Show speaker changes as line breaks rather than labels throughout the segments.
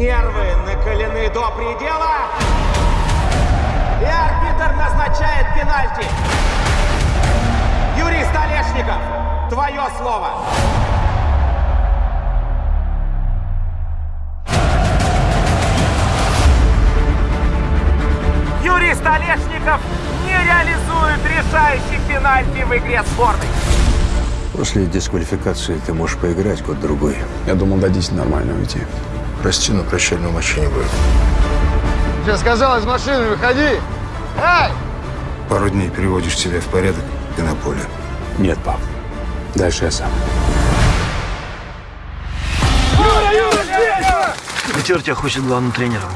Нервы накалены до предела. И арбитр назначает пенальти. Юрий Столешников, твое слово. Юрий Столешников не реализует решающий пенальти в игре сборной.
После дисквалификации ты можешь поиграть год-другой.
Я думал, дадите нормально уйти.
Прости, но прощального матча не будет.
Я сказал, из машины выходи! Эй!
Пару дней переводишь себя в порядок и на поле.
Нет, пап. Дальше я сам.
Метеор тебя хочет главным тренером.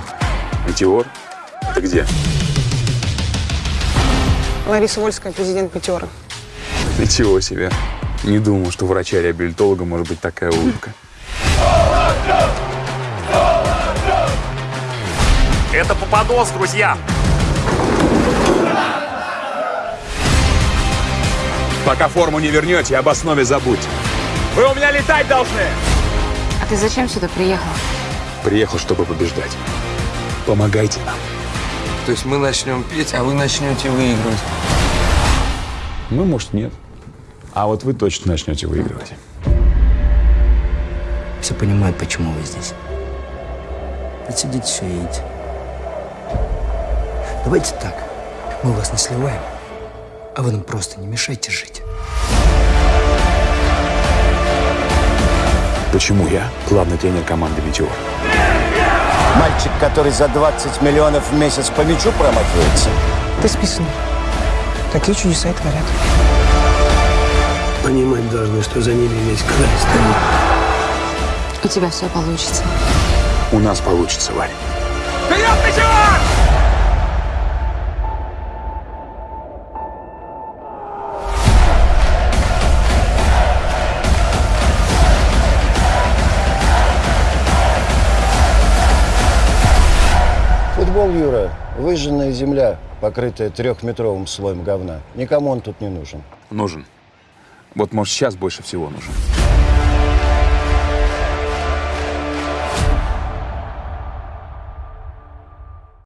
Метеор? Это где?
Лариса Вольская, президент Метеора.
Ничего себе. Не думал, что врача-реабилитолога может быть такая улыбка.
Это попадос, друзья.
Пока форму не вернете, об основе забудьте.
Вы у меня летать должны.
А ты зачем сюда приехал?
Приехал, чтобы побеждать. Помогайте нам.
То есть мы начнем петь, а вы начнете выигрывать.
Мы, может, нет. А вот вы точно начнете выигрывать.
Все понимают, почему вы здесь. Отсидите все и идите. Давайте так. Мы вас не сливаем, а вы нам просто не мешайте жить.
Почему я главный тренер команды «Метеор»?
Мальчик, который за 20 миллионов в месяц по мячу промахивается.
Ты списанный. Такие чудеса и творят.
Понимать должны, что за ними весь край стоит.
У тебя все получится.
У нас получится, Варя.
Вперед, Метеор!
Футбол, Юра, выжженная земля, покрытая трехметровым слоем говна. Никому он тут не нужен.
Нужен. Вот, может, сейчас больше всего нужен.